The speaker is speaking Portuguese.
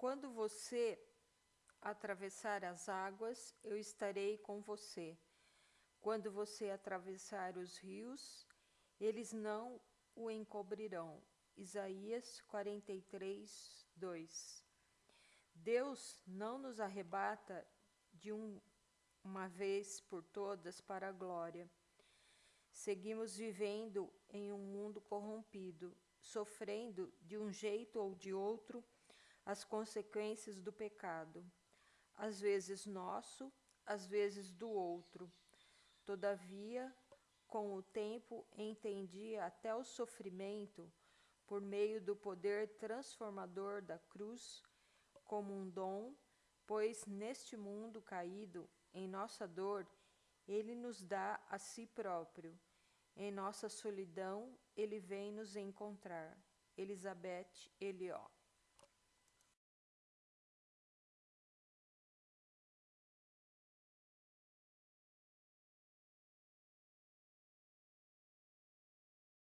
Quando você atravessar as águas, eu estarei com você. Quando você atravessar os rios, eles não o encobrirão. Isaías 43, 2. Deus não nos arrebata de um, uma vez por todas para a glória. Seguimos vivendo em um mundo corrompido, sofrendo de um jeito ou de outro as consequências do pecado, às vezes nosso, às vezes do outro. Todavia, com o tempo, entendi até o sofrimento por meio do poder transformador da cruz como um dom, pois neste mundo caído, em nossa dor, ele nos dá a si próprio. Em nossa solidão, ele vem nos encontrar. Elizabeth Eliot